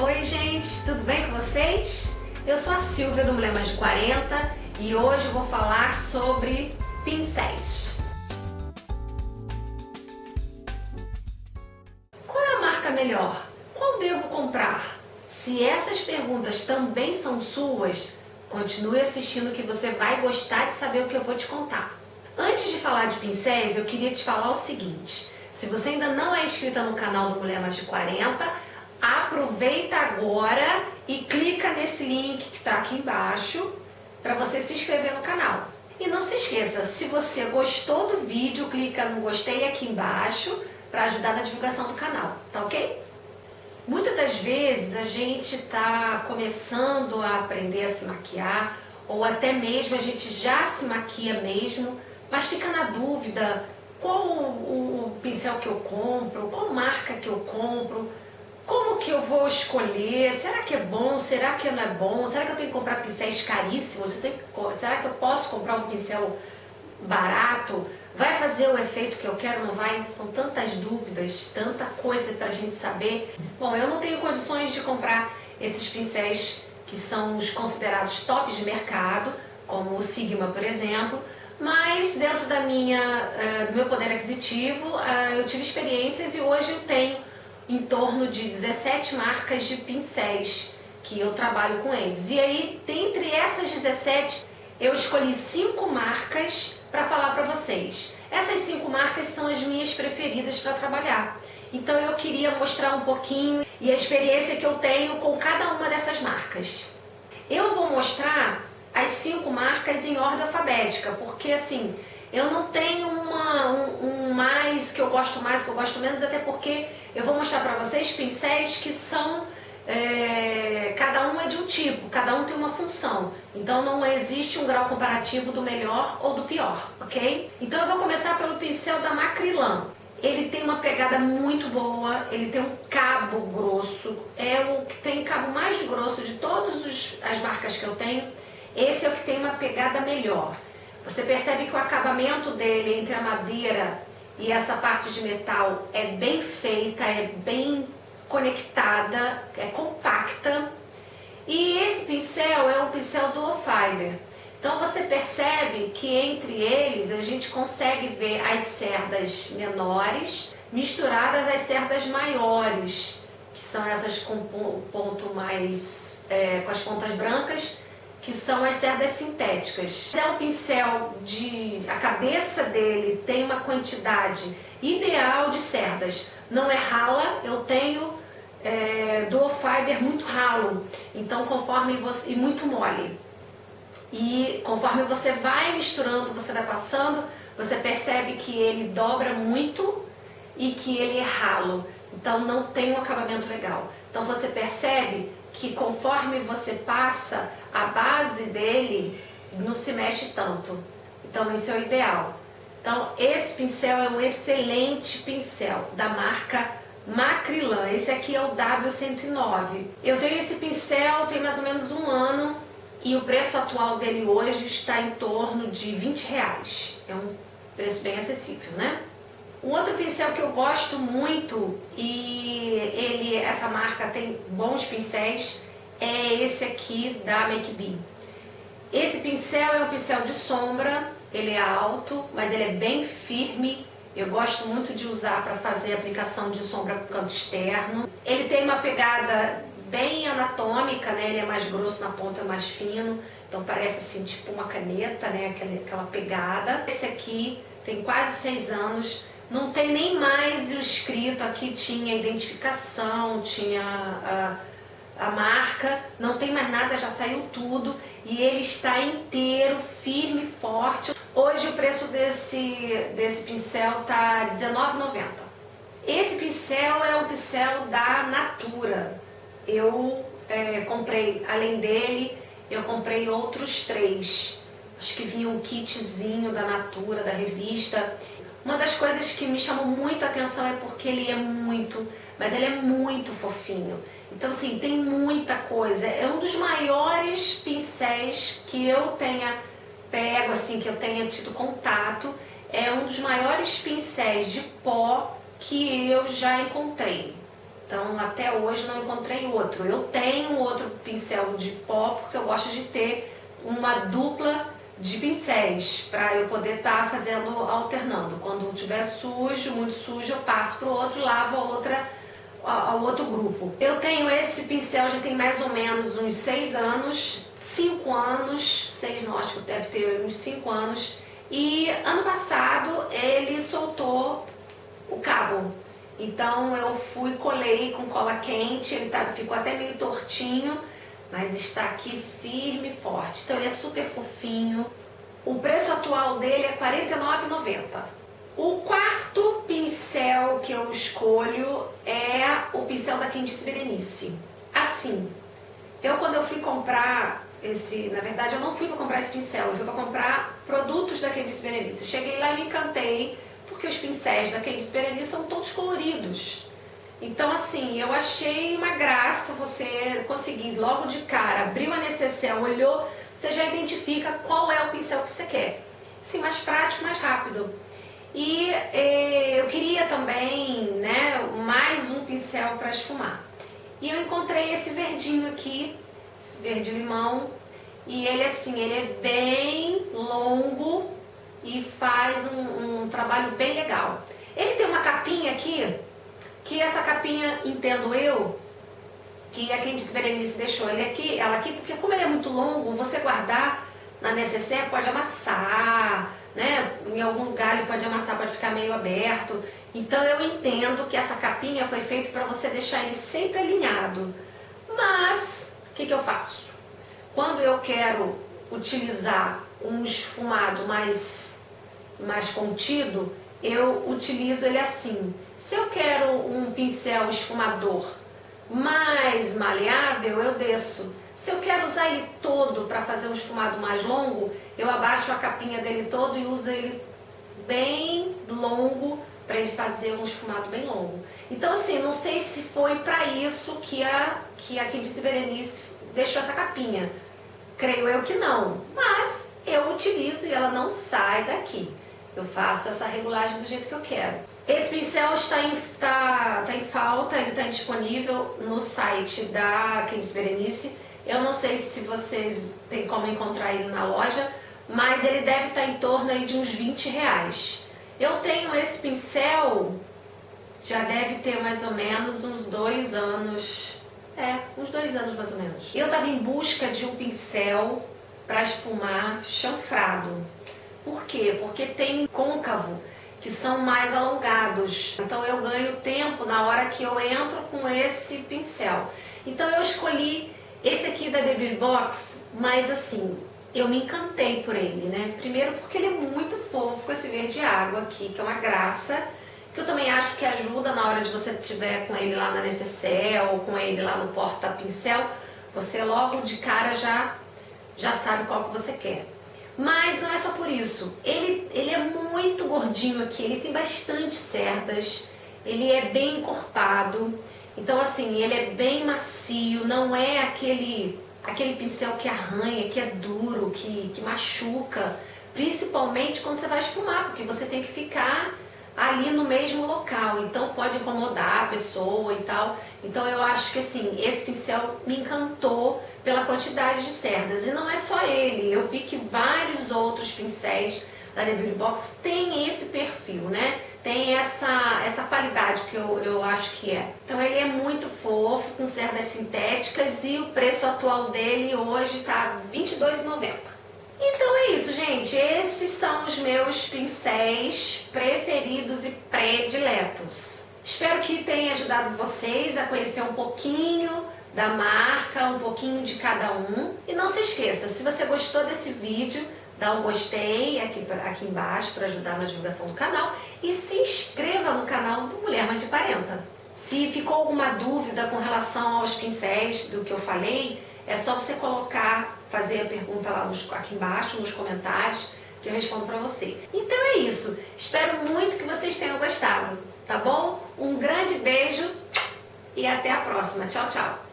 Oi gente, tudo bem com vocês? Eu sou a Silvia do Mulher Mais de 40 e hoje eu vou falar sobre pincéis. Qual é a marca melhor? Qual devo comprar? Se essas perguntas também são suas, continue assistindo que você vai gostar de saber o que eu vou te contar. Antes de falar de pincéis, eu queria te falar o seguinte. Se você ainda não é inscrita no canal do Mulher Mais de 40, aproveita agora e clica nesse link que está aqui embaixo para você se inscrever no canal. E não se esqueça, se você gostou do vídeo, clica no gostei aqui embaixo para ajudar na divulgação do canal, tá ok? Muitas das vezes a gente está começando a aprender a se maquiar ou até mesmo a gente já se maquia mesmo, mas fica na dúvida qual o, o pincel que eu compro, qual marca que eu compro, que eu vou escolher, será que é bom, será que não é bom, será que eu tenho que comprar pincéis caríssimos, será que eu posso comprar um pincel barato, vai fazer o efeito que eu quero, não vai? São tantas dúvidas, tanta coisa para a gente saber. Bom, eu não tenho condições de comprar esses pincéis que são os considerados tops de mercado, como o Sigma, por exemplo, mas dentro da minha, uh, do meu poder aquisitivo, uh, eu tive experiências e hoje eu tenho em torno de 17 marcas de pincéis que eu trabalho com eles. E aí, dentre essas 17, eu escolhi cinco marcas para falar para vocês. Essas cinco marcas são as minhas preferidas para trabalhar. Então eu queria mostrar um pouquinho e a experiência que eu tenho com cada uma dessas marcas. Eu vou mostrar as cinco marcas em ordem alfabética, porque assim, eu não tenho uma, um, um, mais que eu gosto mais, que eu gosto menos, até porque eu vou mostrar para vocês pincéis que são, é, cada um é de um tipo, cada um tem uma função. Então não existe um grau comparativo do melhor ou do pior, ok? Então eu vou começar pelo pincel da Macrylan. Ele tem uma pegada muito boa, ele tem um cabo grosso, é o que tem cabo mais grosso de todas as marcas que eu tenho. Esse é o que tem uma pegada melhor. Você percebe que o acabamento dele entre a madeira e essa parte de metal é bem feita, é bem conectada, é compacta. E esse pincel é um pincel dual fiber. Então você percebe que entre eles a gente consegue ver as cerdas menores misturadas às cerdas maiores, que são essas com ponto mais, é, com as pontas brancas que são as cerdas sintéticas. É um pincel de... a cabeça dele tem uma quantidade ideal de cerdas. Não é rala, eu tenho é, dual fiber muito ralo, então conforme você... e muito mole. E conforme você vai misturando, você vai passando, você percebe que ele dobra muito e que ele é ralo. Então não tem um acabamento legal. Então você percebe que conforme você passa, a base dele não se mexe tanto. Então esse é o ideal. Então esse pincel é um excelente pincel da marca Macrylan. Esse aqui é o W109. Eu tenho esse pincel tem mais ou menos um ano e o preço atual dele hoje está em torno de 20 reais. É um preço bem acessível, né? Um outro pincel que eu gosto muito e essa marca tem bons pincéis é esse aqui da Make Be. Esse pincel é um pincel de sombra, ele é alto, mas ele é bem firme. Eu gosto muito de usar para fazer aplicação de sombra para o canto externo. Ele tem uma pegada bem anatômica, né? ele é mais grosso na ponta, mais fino. Então parece assim, tipo uma caneta, né? aquela, aquela pegada. Esse aqui tem quase seis anos, não tem nem mais o escrito, aqui tinha identificação, tinha a, a marca, não tem mais nada, já saiu tudo e ele está inteiro, firme, forte. Hoje o preço desse, desse pincel tá R$19,90. Esse pincel é um pincel da Natura. Eu é, comprei, além dele, eu comprei outros três. Acho que vinha um kitzinho da Natura, da revista. Uma das coisas que me chamou muito a atenção é porque ele é muito, mas ele é muito fofinho. Então assim, tem muita coisa. É um dos maiores pincéis que eu tenha pego, assim, que eu tenha tido contato. É um dos maiores pincéis de pó que eu já encontrei. Então até hoje não encontrei outro. Eu tenho outro pincel de pó porque eu gosto de ter uma dupla de pincéis para eu poder estar tá fazendo alternando. Quando tiver sujo, muito sujo, eu passo para o outro e lavo a outra, ao outro grupo. Eu tenho esse pincel já tem mais ou menos uns 6 anos, 5 anos, 6 não, acho que deve ter uns 5 anos. E ano passado ele soltou o cabo. Então eu fui, colei com cola quente, ele tá, ficou até meio tortinho, mas está aqui firme e forte. Então ele é super fofinho. O preço atual dele é R$ 49,90. O quarto pincel que eu escolho é o pincel da Candice Berenice. Assim, eu quando eu fui comprar esse, na verdade eu não fui para comprar esse pincel, eu fui para comprar produtos da Candice Berenice. Cheguei lá e me encantei, porque os pincéis da Candice Berenice são todos coloridos. Então, assim, eu achei uma graça você conseguir logo de cara, abriu a necessaire, olhou, você já identifica qual é o pincel que você quer. Sim, mais prático, mais rápido. E eh, eu queria também, né, mais um pincel para esfumar. E eu encontrei esse verdinho aqui, esse verde limão, e ele assim, ele é bem longo e faz um, um trabalho bem legal. Ele tem uma capinha aqui, que essa capinha, entendo eu, que a Candice Berenice deixou ele aqui, ela aqui, porque como ele é muito longo, você guardar na necessaire pode amassar, né? Em algum lugar ele pode amassar, pode ficar meio aberto. Então eu entendo que essa capinha foi feita para você deixar ele sempre alinhado. Mas, o que, que eu faço? Quando eu quero utilizar um esfumado mais, mais contido, eu utilizo ele assim. Se eu quero um pincel esfumador mais maleável, eu desço. Se eu quero usar ele todo para fazer um esfumado mais longo, eu abaixo a capinha dele todo e uso ele bem longo para ele fazer um esfumado bem longo. Então assim, não sei se foi para isso que a, que a Candice Berenice deixou essa capinha. Creio eu que não, mas eu utilizo e ela não sai daqui. Eu faço essa regulagem do jeito que eu quero. Esse pincel está em, tá, tá em falta, ele está disponível no site da Candice Berenice. Eu não sei se vocês têm como encontrar ele na loja, mas ele deve estar tá em torno aí de uns 20 reais. Eu tenho esse pincel, já deve ter mais ou menos uns dois anos, é, uns dois anos mais ou menos. Eu estava em busca de um pincel para esfumar chanfrado. Por quê? Porque tem côncavo que são mais alongados. Então eu ganho tempo na hora que eu entro com esse pincel. Então eu escolhi esse aqui da Debris Box, mas assim, eu me encantei por ele, né? Primeiro porque ele é muito fofo com esse verde água aqui, que é uma graça, que eu também acho que ajuda na hora de você tiver com ele lá na necessaire ou com ele lá no porta-pincel, você logo de cara já, já sabe qual que você quer. Mas não é isso. Ele, ele é muito gordinho aqui, ele tem bastante cerdas, ele é bem encorpado. Então assim, ele é bem macio, não é aquele, aquele pincel que arranha, que é duro, que, que machuca. Principalmente quando você vai esfumar, porque você tem que ficar ali no mesmo local, então pode incomodar a pessoa e tal. Então eu acho que assim, esse pincel me encantou pela quantidade de cerdas. E não é só ele, eu vi que vários outros pincéis da The Beauty Box têm esse perfil, né? Tem essa, essa qualidade que eu, eu acho que é. Então ele é muito fofo, com cerdas sintéticas e o preço atual dele hoje tá R$22,90. Então é isso, gente. Esses são os meus pincéis preferidos e prediletos. Espero que tenha ajudado vocês a conhecer um pouquinho da marca, um pouquinho de cada um. E não se esqueça, se você gostou desse vídeo, dá um gostei aqui, aqui embaixo para ajudar na divulgação do canal e se inscreva no canal do Mulher Mais de 40. Se ficou alguma dúvida com relação aos pincéis do que eu falei, é só você colocar, fazer a pergunta lá nos, aqui embaixo nos comentários que eu respondo para você. Então é isso. Espero muito que vocês tenham gostado, tá bom? Um grande beijo e até a próxima. Tchau, tchau.